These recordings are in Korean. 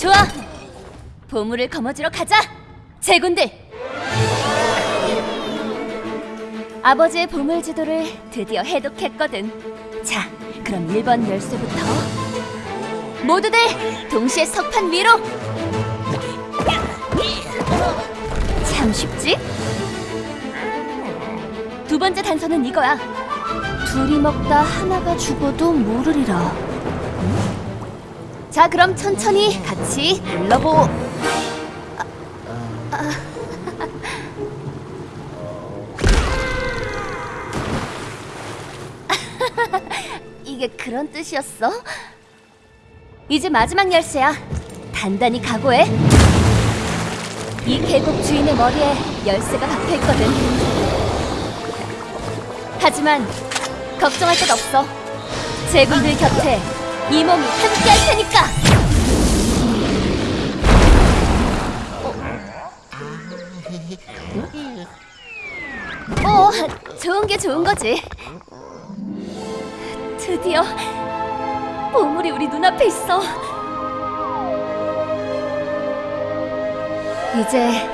좋아. 보물을 거머쥐러 가자. 제군들. 아버지의 보물 지도를 드디어 해독했거든. 자, 그럼 1번 열쇠부터 모두들 동시에 석판 위로. 참 쉽지? 두 번째 단서는 이거야. 둘이 먹다 하나가 죽어도 모르리라. 자, 그럼 천천히 같이 눌러보. 이게 그런 뜻이었어? 이제 마지막 열쇠야. 단단히 각오해. 이 계곡 주인의 머리에 열쇠가 박혀 있거든. 하지만 걱정할 것 없어. 제군들 곁에 이 몸이 함께 할 테니까. 어, 좋은 게 좋은 거지. 드디어 보물이 우리 눈앞에 있어. 이제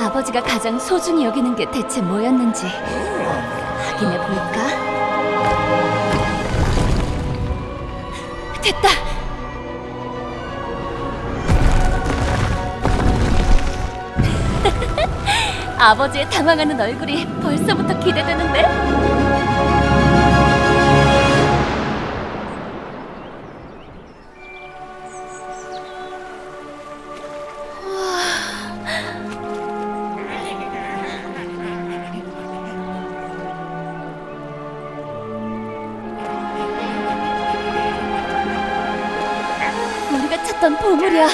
아버지가 가장 소중히 여기는 게 대체 뭐였는지 확인해 볼까? 됐다. 아버지의 당황하는 얼굴이 벌써부터 기대되는데. 찾던 보물이야.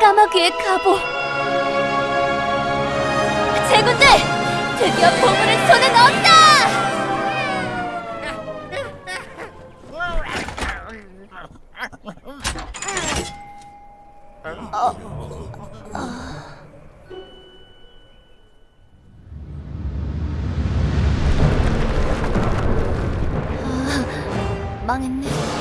까마귀의 갑오. 제군들! 드디어 보물을 손에 넣었다! 아, 망했네.